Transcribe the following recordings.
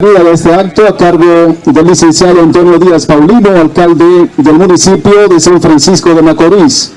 de este acto a cargo del licenciado Antonio Díaz Paulino, alcalde del municipio de San Francisco de Macorís.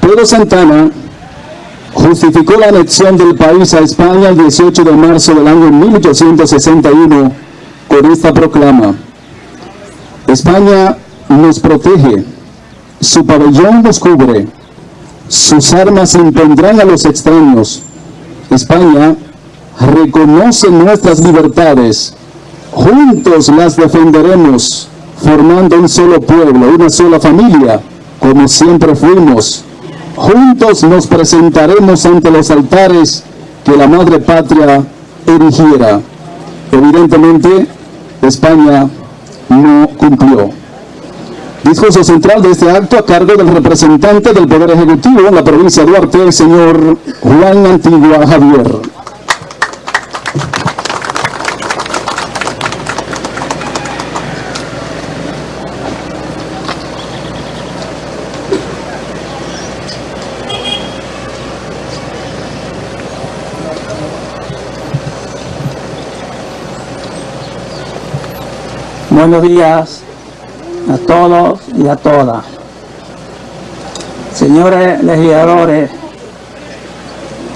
Pedro Santana justificó la anexión del país a España el 18 de marzo del año 1861 con esta proclama. España nos protege, su pabellón nos cubre, sus armas impondrán a los extraños. España reconoce nuestras libertades, juntos las defenderemos, formando un solo pueblo, una sola familia, como siempre fuimos. Juntos nos presentaremos ante los altares que la madre patria erigiera. Evidentemente, España no cumplió. Discurso central de este acto a cargo del representante del Poder Ejecutivo en la provincia de Duarte, el señor Juan Antigua Javier. Buenos días a todos y a todas. Señores legisladores,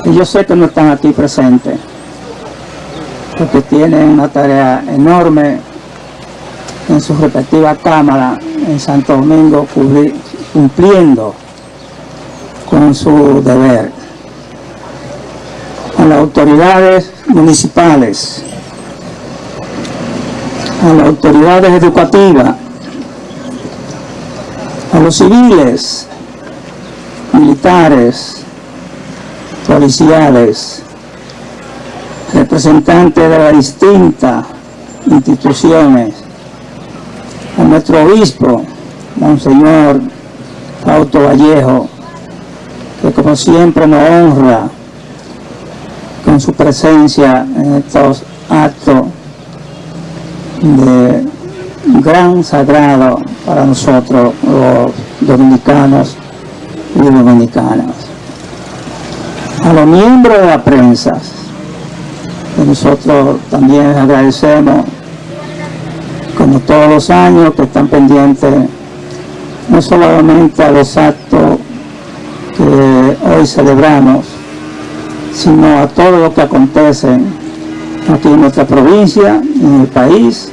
yo sé que no están aquí presentes, porque tienen una tarea enorme en su respectiva cámara en Santo Domingo cumpliendo con su deber. A las autoridades municipales, a las autoridades educativas, a los civiles, militares, policiales, representantes de las distintas instituciones, a nuestro obispo, Monseñor Auto Vallejo, que como siempre nos honra con su presencia en estos actos de gran sagrado para nosotros los dominicanos y dominicanas. A los miembros de la prensa, que nosotros también agradecemos, como todos los años, que están pendientes no solamente a los actos que hoy celebramos, sino a todo lo que acontece aquí en nuestra provincia, en el país,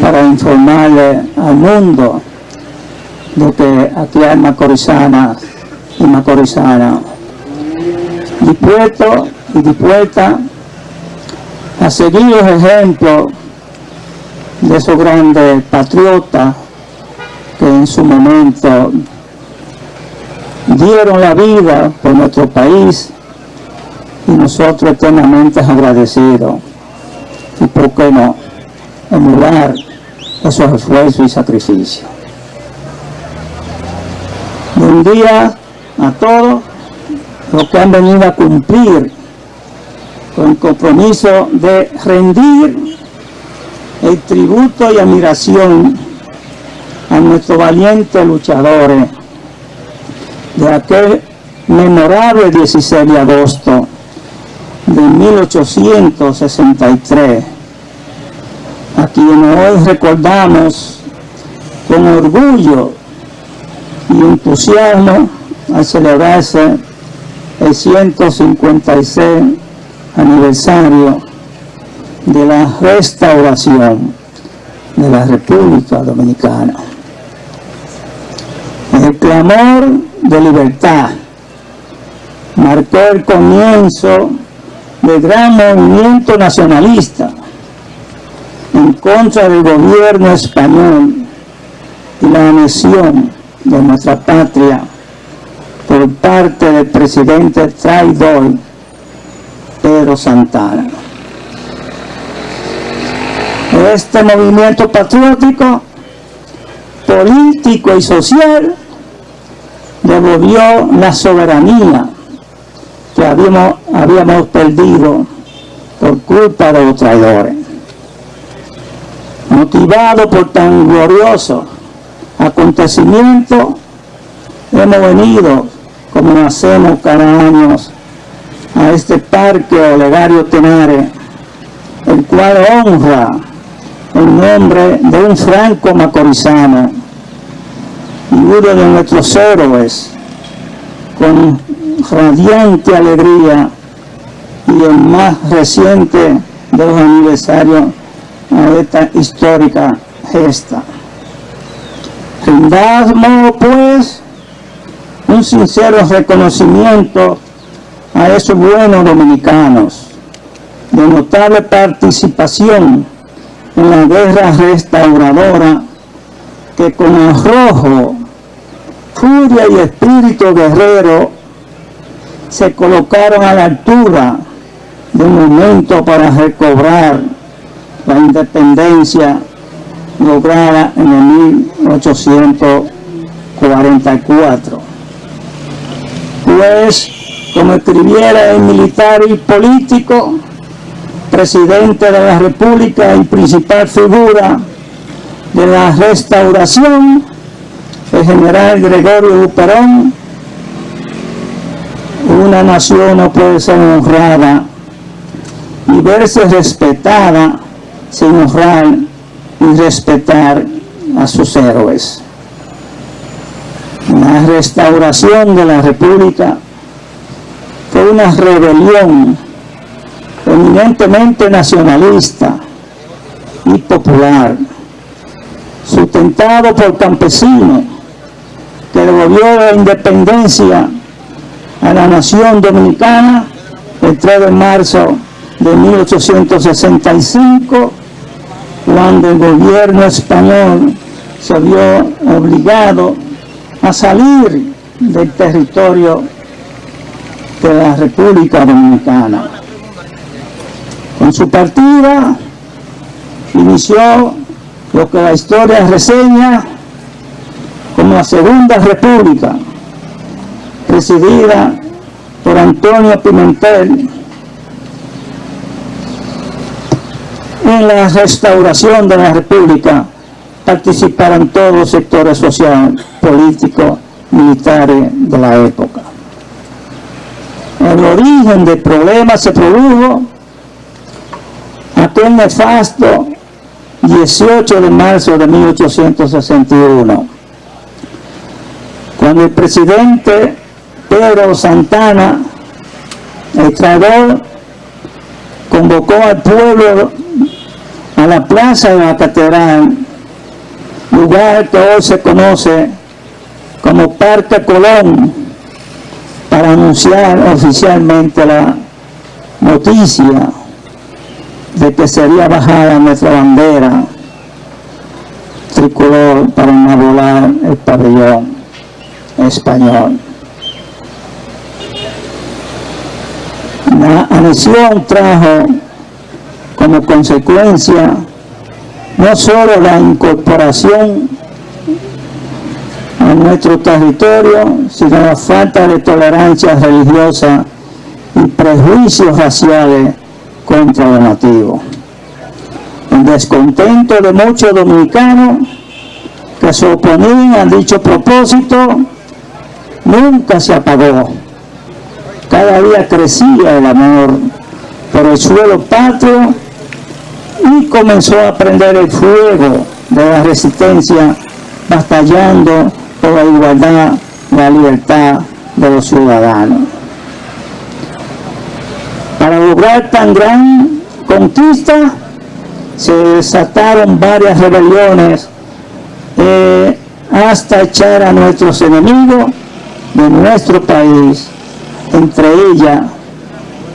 para informarle al mundo de que aquí hay macorizanas y macorizanas dispuestos y dispuestas a seguir los ejemplos de esos grandes patriotas que en su momento dieron la vida por nuestro país y nosotros eternamente agradecidos. Y por qué no, emular esos esfuerzos y sacrificios. Buen día a todos los que han venido a cumplir con el compromiso de rendir el tributo y admiración a nuestros valientes luchadores de aquel memorable 16 de agosto de 1863, a quienes hoy recordamos con orgullo y entusiasmo al celebrarse el 156 aniversario de la restauración de la República Dominicana. El clamor de libertad marcó el comienzo del gran movimiento nacionalista contra del gobierno español y la anexión de nuestra patria por parte del presidente traidor Pedro Santana. Este movimiento patriótico, político y social devolvió la soberanía que habíamos, habíamos perdido por culpa de los traidores. Motivado por tan glorioso acontecimiento, hemos venido, como hacemos cada año, a este parque Olegario Tenare, el cual honra el nombre de un franco macorizano y uno de nuestros héroes con radiante alegría y el más reciente de los aniversarios a esta histórica gesta. Rindamos pues un sincero reconocimiento a esos buenos dominicanos de notable participación en la guerra restauradora que con arrojo, furia y espíritu guerrero se colocaron a la altura de un momento para recobrar la independencia lograda en el 1844. Pues, como escribiera el militar y político, presidente de la República y principal figura de la restauración, el general Gregorio Perón, una nación no puede ser honrada y verse respetada sin honrar y respetar a sus héroes. La restauración de la República fue una rebelión eminentemente nacionalista y popular, sustentado por campesinos que devolvió la independencia a la nación dominicana el 3 de marzo de 1865, cuando el gobierno español se vio obligado a salir del territorio de la República Dominicana. Con su partida inició lo que la historia reseña como la Segunda República, presidida por Antonio Pimentel, en la restauración de la República participaron todos los sectores sociales, políticos, militares de la época. El origen del problema se produjo aquel nefasto 18 de marzo de 1861, cuando el presidente Pedro Santana, el traidor, convocó al pueblo a la plaza de la catedral, lugar que hoy se conoce como Parque Colón, para anunciar oficialmente la noticia de que sería bajada nuestra bandera tricolor para volar el pabellón español. La anexión trajo como consecuencia no solo la incorporación a nuestro territorio, sino la falta de tolerancia religiosa y prejuicios raciales contra los nativos. El descontento de muchos dominicanos que se oponían a dicho propósito nunca se apagó. Cada día crecía el amor por el suelo patrio y comenzó a prender el fuego de la resistencia batallando por la igualdad, la libertad de los ciudadanos. Para lograr tan gran conquista se desataron varias rebeliones eh, hasta echar a nuestros enemigos de nuestro país, entre ellas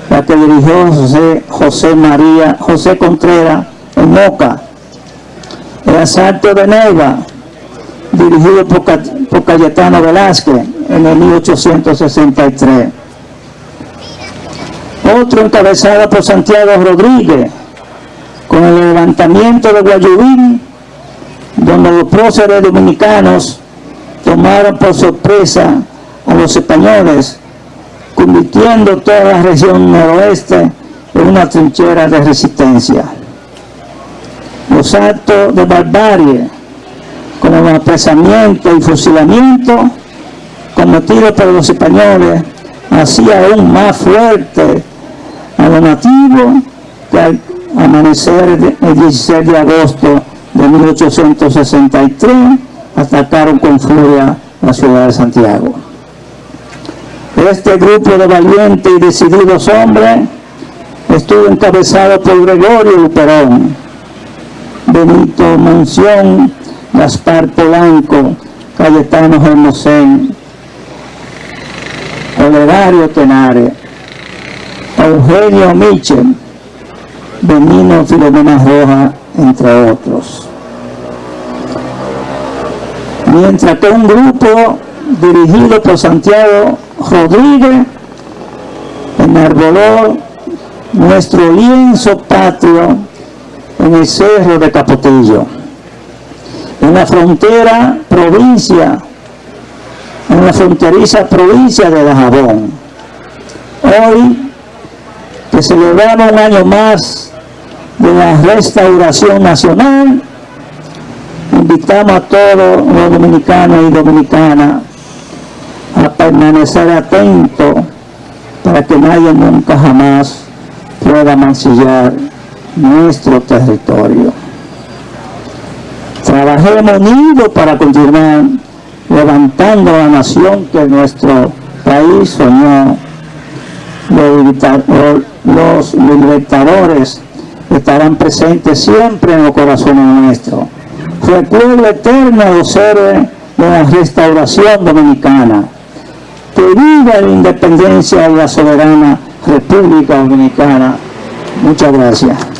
la que dirigió José, José María, José Contreras en Moca, el asalto de Neva, dirigido por, por Cayetano Velázquez en el 1863. Otro encabezado por Santiago Rodríguez, con el levantamiento de Guayubín, donde los próceres dominicanos tomaron por sorpresa a los españoles convirtiendo toda la región noroeste en una trinchera de resistencia. Los actos de barbarie, como el apresamiento y fusilamiento cometidos por los españoles, hacía aún más fuerte a los nativos que amanecer de- el 16 de agosto de 1863 atacaron con furia la ciudad de Santiago. Este grupo de valientes y decididos hombres estuvo encabezado por Gregorio Luperón, Benito Monción, Gaspar Polanco, Cayetano Hermosén, Olegario Tenares, Eugenio Michel, Benino Filomena Roja, entre otros. Mientras que un grupo dirigido por Santiago Rodríguez enarboló nuestro lienzo patrio en el cerro de Capotillo, en la frontera provincia, en la fronteriza provincia de Dajabón. Hoy, que celebramos un año más de la restauración nacional, invitamos a todos los dominicanos y dominicanas a permanecer atentos para que nadie nunca jamás pueda mancillar nuestro territorio. Trabajemos unidos para continuar levantando la nación que nuestro país soñó. Los libertadores estarán presentes siempre en los corazones nuestros. Recuerdo eterno a los héroes de la restauración dominicana. Que viva la independencia de la soberana República Dominicana. Muchas gracias.